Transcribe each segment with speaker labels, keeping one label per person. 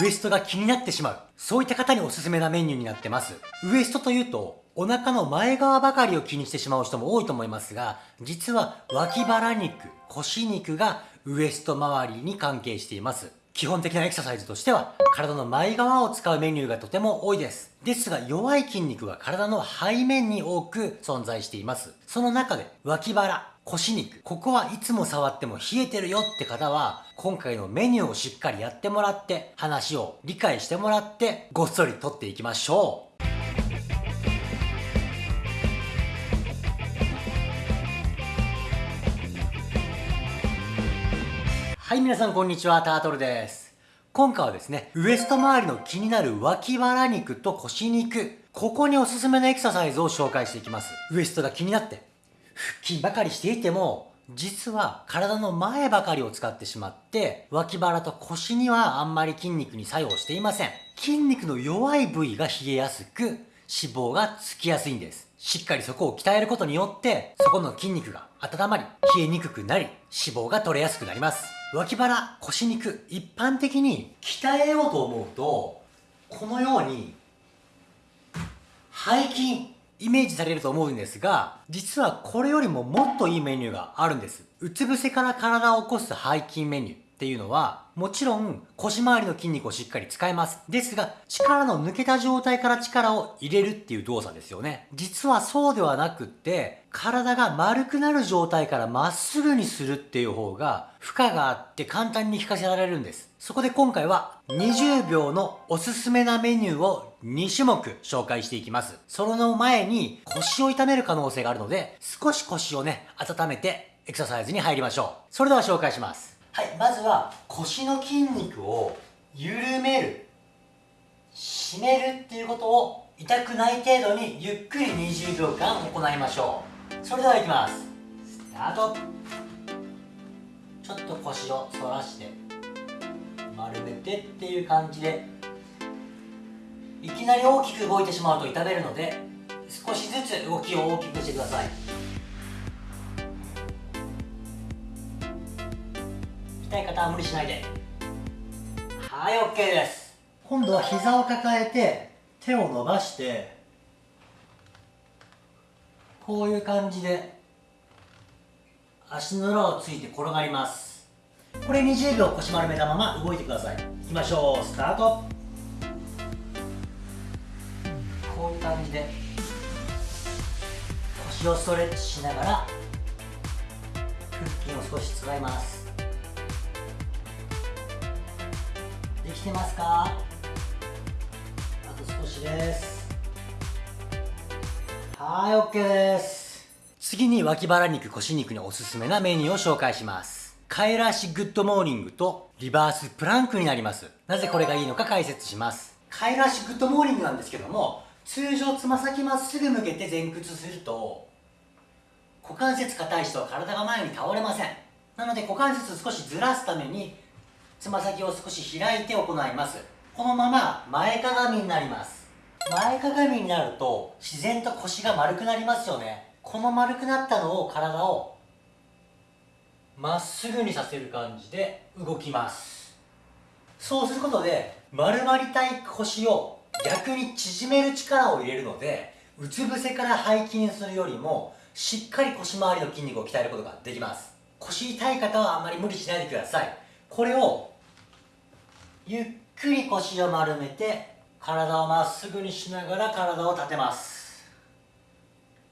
Speaker 1: ウエストが気になってしまう。そういった方におすすめなメニューになってます。ウエストというと、お腹の前側ばかりを気にしてしまう人も多いと思いますが、実は脇腹肉、腰肉がウエスト周りに関係しています。基本的なエクササイズとしては、体の前側を使うメニューがとても多いです。ですが、弱い筋肉は体の背面に多く存在しています。その中で、脇腹、腰肉、ここはいつも触っても冷えてるよって方は、今回のメニューをしっかりやってもらって、話を理解してもらって、ごっそりとっていきましょう。はい、皆さんこんにちは、タートルです。今回はですね、ウエスト周りの気になる脇腹肉と腰肉、ここにおすすめのエクササイズを紹介していきます。ウエストが気になって、腹筋ばかりしていても、実は体の前ばかりを使ってしまって、脇腹と腰にはあんまり筋肉に作用していません。筋肉の弱い部位が冷えやすく、脂肪がつきやすいんです。しっかりそこを鍛えることによって、そこの筋肉が温まり、冷えにくくなり、脂肪が取れやすくなります。脇腹、腰肉、一般的に鍛えようと思うと、このように、背筋、イメージされると思うんですが、実はこれよりももっといいメニューがあるんです。うつ伏せから体を起こす背筋メニュー。っていうのは、もちろん腰回りの筋肉をしっかり使えます。ですが、力の抜けた状態から力を入れるっていう動作ですよね。実はそうではなくって、体が丸くなる状態からまっすぐにするっていう方が、負荷があって簡単に効かせられるんです。そこで今回は20秒のおすすめなメニューを2種目紹介していきます。その前に腰を痛める可能性があるので、少し腰をね、温めてエクササイズに入りましょう。それでは紹介します。はい、まずは腰の筋肉を緩める締めるっていうことを痛くない程度にゆっくり20秒間行いましょう。それではいきます。スタート。ちょっと腰を反らして丸めてっていう感じでいきなり大きく動いてしまうと痛めるので少しずつ動きを大きくしてください。痛い方は無理しないで。はい OK です。今度は膝を抱えて手を伸ばしてこういう感じで足の裏をついて転がります。これ20秒腰丸めたまま動いてください。いきましょう。スタート。こういう感じで腰をストレッチしながら腹筋を少し使います。てますか？あと少しです。はい OK です。次に脇腹肉腰肉におすすめなメニューを紹介します。カエル足グッドモーニングとリバースプランクになります。なぜこれがいいのか解説します。カエル足グッドモーニングなんですけども通常つま先まっすぐ向けて前屈すると股関節硬い人は体が前に倒れません。なので股関節少しずらすためにつま先を少し開いて行います。このまま前かがみになります。前かがみになると自然と腰が丸くなりますよね。この丸くなったのを体をまっすぐにさせる感じで動きます。そうすることで丸まりたい腰を逆に縮める力を入れるのでうつ伏せから背筋するよりもしっかり腰回りの筋肉を鍛えることができます。腰痛い方はあんまり無理しないでください。これをゆっくり腰を丸めて体をまっすぐにしながら体を立てます。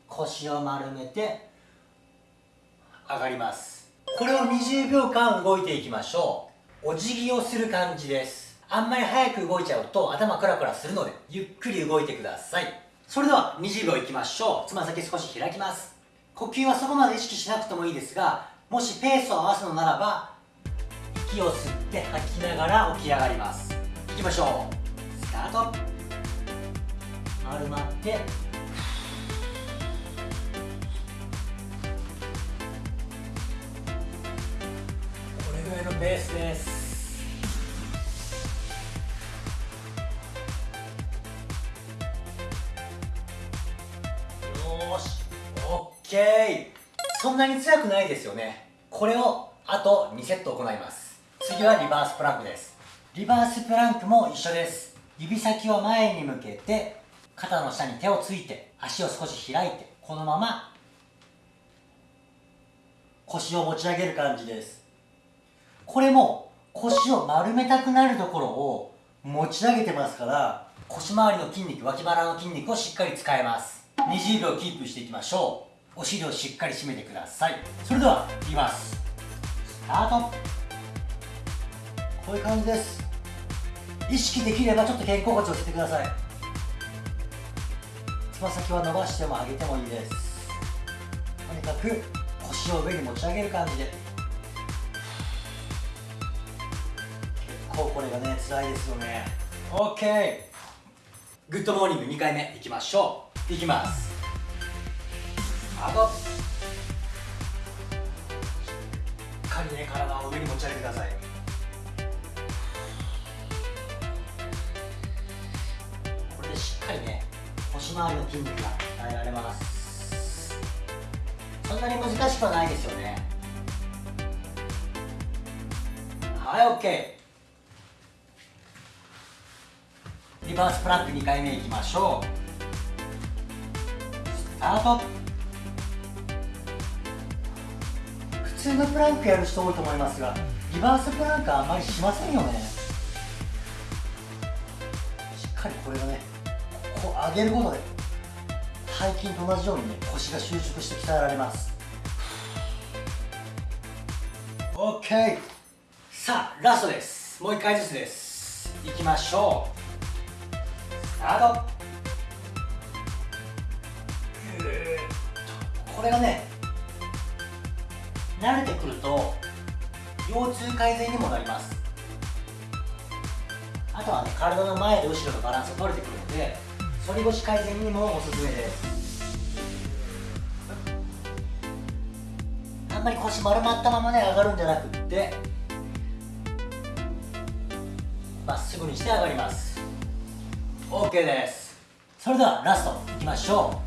Speaker 1: 腰を丸めて上がります。これを20秒間動いていきましょう。お辞儀をする感じです。あんまり早く動いちゃうと頭クラクラするのでゆっくり動いてください。それでは20秒いきましょう。つま先少し開きます。呼吸はそこまで意識しなくてもいいですがもしペースを合わすのならば息を吸って吐きながら起き上がります。いきましょう。スタート。丸まって。これぐらいのベースです。よし。オッケー。そんなに強くないですよね。これをあと2セット行います。次はリバースプランクです。リバースプランクも一緒です。指先を前に向けて肩の下に手をついて足を少し開いてこのまま腰を持ち上げる感じです。これも腰を丸めたくなるところを持ち上げてますから腰回りの筋肉脇腹の筋肉をしっかり使えます。20秒キープしていきましょう。お尻をしっかり締めてください。それではいきますスタート。こういう感じです。意識できればちょっと肩甲骨を寄せてください。つま先は伸ばしても上げてもいいです。とにかく腰を上に持ち上げる感じで。結構これがね辛いですよね。OK グッドモーニング2回目いきましょう。いきます。あとしっかりね体を上に持ち上げてください。れで腰回りの筋肉が鍛えられます。そんなに難しくはないですよね。はい OK リバースプランク2回目いきましょう。スタート。普通のプランクやる人多いと思いますがリバースプランクはあんまりしませんよね。しっかりこれがね上げることで背筋と同じようにね腰が収縮して鍛えられます。OK さあラストです。もう一回ずつです。いきましょう。スタート。これがね慣れてくると腰痛改善にもなります。あとはね体の前と後ろのバランスが取れてくるので反り腰改善にもおすすめです。あんまり腰丸まったままね上がるんじゃなくってまっすぐにして上がります。OK です。それではラストいきましょ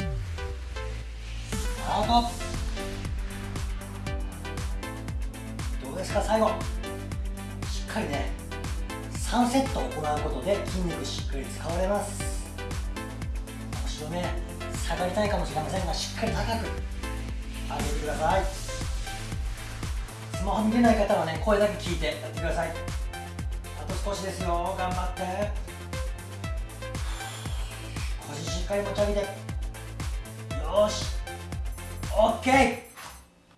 Speaker 1: う。スタートどうですか最後。しっかりね3セット行うことで筋肉しっかり使われます。腰をね下がりたいかもしれませんがしっかり高く上げてください。スマホ見れない方はね声だけ聞いてやってください。あと少しですよ。頑張って。腰しっかり持ち上げて。よし。OK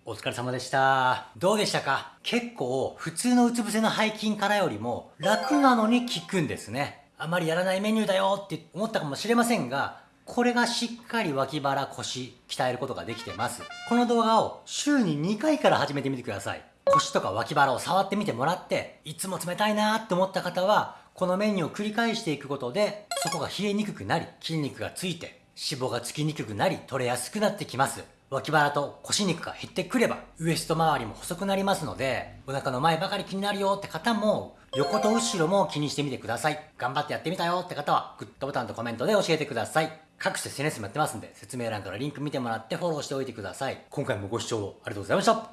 Speaker 1: お疲れ様でした。どうでしたか？結構普通のうつ伏せの背筋からよりも楽なのに効くんですね。あまりやらないメニューだよって思ったかもしれませんがこれがしっかり脇腹腰鍛えることができてます。この動画を週に2回から始めてみてください。腰とか脇腹を触ってみてもらっていつも冷たいなーって思った方はこのメニューを繰り返していくことでそこが冷えにくくなり筋肉がついて脂肪がつきにくくなり取れやすくなってきます。脇腹と腰肉が減ってくればウエスト周りも細くなりますのでお腹の前ばかり気になるよって方も横と後ろも気にしてみてください。頑張ってやってみたよって方はグッドボタンとコメントで教えてください。各種 SNS もやってますんで説明欄からリンク見てもらってフォローしておいてください。今回もご視聴ありがとうございました。